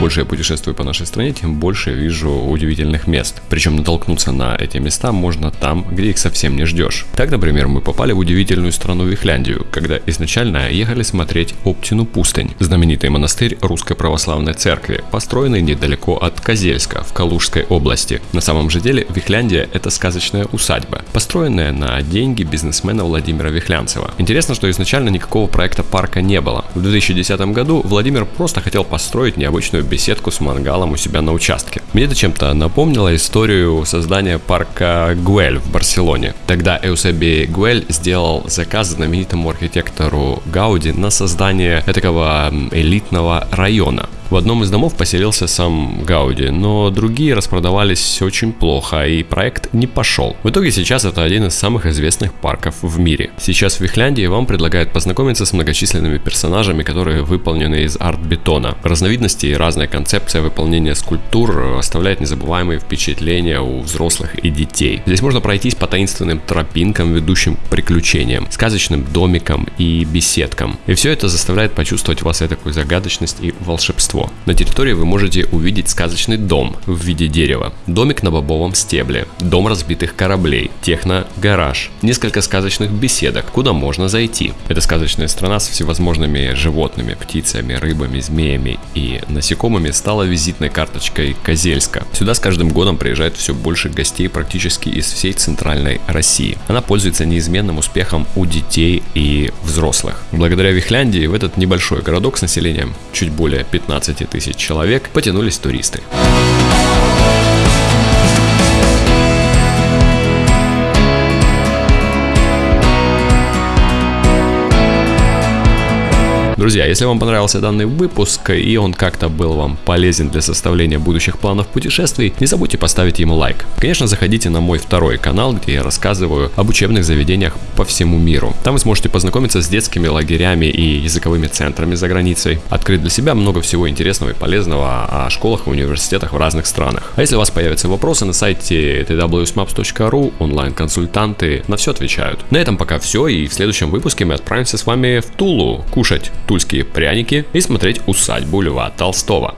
больше я путешествую по нашей стране, тем больше вижу удивительных мест. Причем натолкнуться на эти места можно там, где их совсем не ждешь. Так, например, мы попали в удивительную страну Вихляндию, когда изначально ехали смотреть Оптину пустынь, знаменитый монастырь Русской Православной Церкви, построенный недалеко от Козельска в Калужской области. На самом же деле Вихляндия это сказочная усадьба, построенная на деньги бизнесмена Владимира Вихлянцева. Интересно, что изначально никакого проекта парка не было. В 2010 году Владимир просто хотел построить необычную беседку с мангалом у себя на участке. Мне это чем-то напомнило историю создания парка Гуэль в Барселоне. Тогда Эусеби Гуэль сделал заказ знаменитому архитектору Гауди на создание такого элитного района. В одном из домов поселился сам Гауди, но другие распродавались очень плохо, и проект не пошел. В итоге сейчас это один из самых известных парков в мире. Сейчас в Вихляндии вам предлагают познакомиться с многочисленными персонажами, которые выполнены из арт-бетона. Разновидности и разная концепция выполнения скульптур оставляет незабываемые впечатления у взрослых и детей. Здесь можно пройтись по таинственным тропинкам, ведущим к приключениям, сказочным домикам и беседкам. И все это заставляет почувствовать в вас такую загадочность и волшебство волшебство. На территории вы можете увидеть сказочный дом в виде дерева, домик на бобовом стебле, дом разбитых кораблей, техно-гараж, несколько сказочных беседок, куда можно зайти. Это сказочная страна с всевозможными животными, птицами, рыбами, змеями и насекомыми стала визитной карточкой Козельска. Сюда с каждым годом приезжает все больше гостей практически из всей центральной России. Она пользуется неизменным успехом у детей и взрослых. Благодаря Вихляндии в этот небольшой городок с населением чуть более 15 15 тысяч человек потянулись туристы. Друзья, если вам понравился данный выпуск и он как-то был вам полезен для составления будущих планов путешествий, не забудьте поставить ему лайк. Конечно, заходите на мой второй канал, где я рассказываю об учебных заведениях по всему миру. Там вы сможете познакомиться с детскими лагерями и языковыми центрами за границей, открыть для себя много всего интересного и полезного о школах и университетах в разных странах. А если у вас появятся вопросы на сайте twsmaps.ru, онлайн-консультанты на все отвечают. На этом пока все, и в следующем выпуске мы отправимся с вами в Тулу кушать тульские пряники и смотреть усадьбу Льва Толстого.